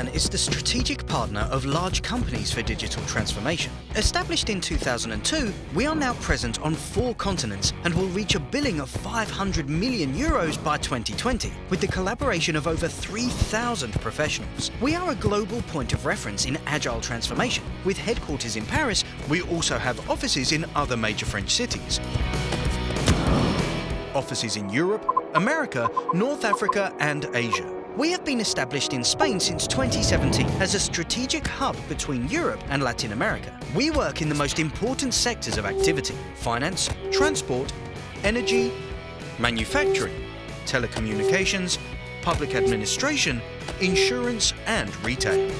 Talan is the strategic partner of large companies for digital transformation. Established in 2002, we are now present on four continents and will reach a billing of 500 million euros by 2020, with the collaboration of over 3,000 professionals. We are a global point of reference in agile transformation. With headquarters in Paris, we also have offices in other major French cities. Offices in Europe, America, North Africa and Asia. We have been established in Spain since 2017 as a strategic hub between Europe and Latin America. We work in the most important sectors of activity finance, transport, energy, manufacturing, telecommunications, public administration, insurance, and retail.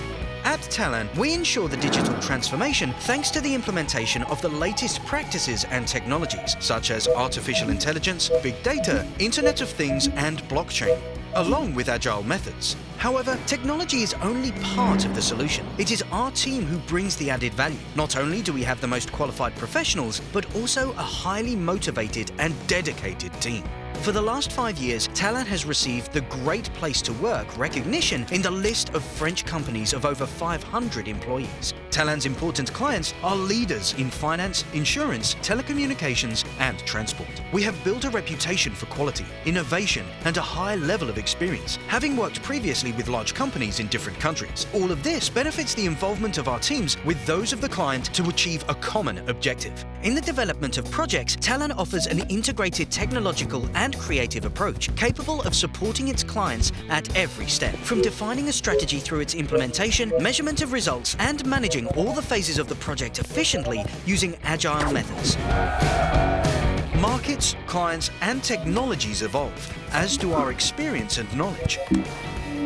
At Talan, we ensure the digital transformation thanks to the implementation of the latest practices and technologies, such as artificial intelligence, big data, Internet of Things, and blockchain, along with agile methods. However, technology is only part of the solution. It is our team who brings the added value. Not only do we have the most qualified professionals, but also a highly motivated and dedicated team. For the last five years, Talan has received the Great Place to Work recognition in the list of French companies of over 500 employees. Talan's important clients are leaders in finance, insurance, telecommunications and transport. We have built a reputation for quality, innovation and a high level of experience, having worked previously with large companies in different countries. All of this benefits the involvement of our teams with those of the client to achieve a common objective. In the development of projects, Talan offers an integrated technological and creative approach capable of supporting its clients at every step, from defining a strategy through its implementation, measurement of results and managing all the phases of the project efficiently using agile methods. Markets, clients and technologies evolve, as do our experience and knowledge.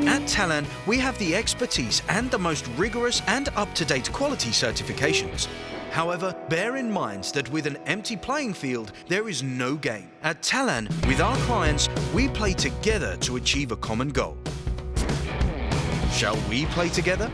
At Talan, we have the expertise and the most rigorous and up-to-date quality certifications. However, bear in mind that with an empty playing field, there is no game. At Talan, with our clients, we play together to achieve a common goal. Shall we play together?